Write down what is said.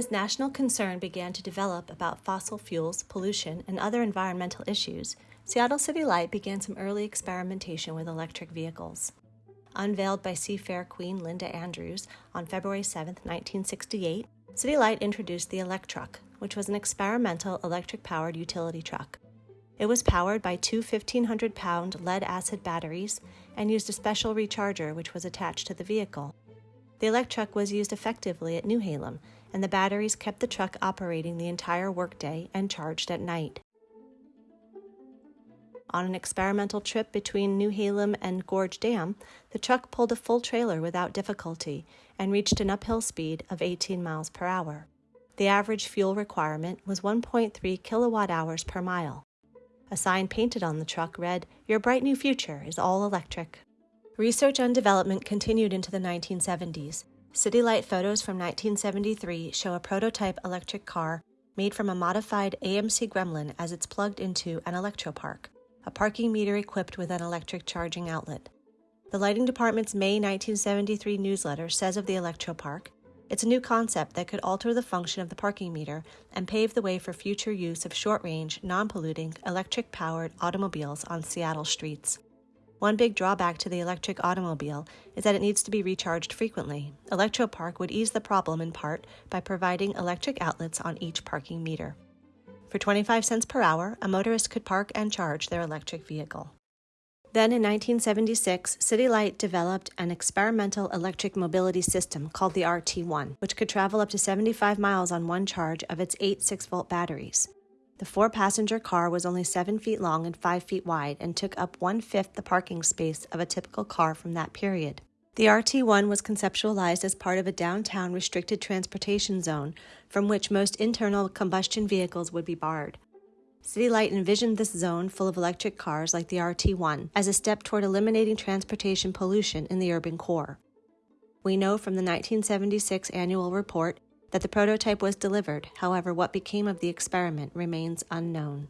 As national concern began to develop about fossil fuels, pollution, and other environmental issues, Seattle City Light began some early experimentation with electric vehicles. Unveiled by Seafair Queen Linda Andrews on February 7, 1968, City Light introduced the Electruck, which was an experimental electric powered utility truck. It was powered by two 1,500 pound lead acid batteries and used a special recharger which was attached to the vehicle. The Electruck was used effectively at Newhalem, and the batteries kept the truck operating the entire workday and charged at night. On an experimental trip between Newhalem and Gorge Dam, the truck pulled a full trailer without difficulty and reached an uphill speed of 18 miles per hour. The average fuel requirement was 1.3 kilowatt hours per mile. A sign painted on the truck read, Your bright new future is all electric. Research and development continued into the 1970s. City Light photos from 1973 show a prototype electric car made from a modified AMC Gremlin as it's plugged into an electropark a parking meter equipped with an electric charging outlet. The Lighting Department's May 1973 newsletter says of the Electropark, it's a new concept that could alter the function of the parking meter and pave the way for future use of short range, non polluting, electric powered automobiles on Seattle streets. One big drawback to the electric automobile is that it needs to be recharged frequently. Electropark would ease the problem in part by providing electric outlets on each parking meter. For 25 cents per hour, a motorist could park and charge their electric vehicle. Then in 1976, City Light developed an experimental electric mobility system called the RT1, which could travel up to 75 miles on one charge of its eight 6 volt batteries. The four passenger car was only 7 feet long and 5 feet wide and took up one fifth the parking space of a typical car from that period. The RT1 was conceptualized as part of a downtown restricted transportation zone from which most internal combustion vehicles would be barred. City Light envisioned this zone full of electric cars like the RT1 as a step toward eliminating transportation pollution in the urban core. We know from the 1976 annual report that the prototype was delivered, however, what became of the experiment remains unknown.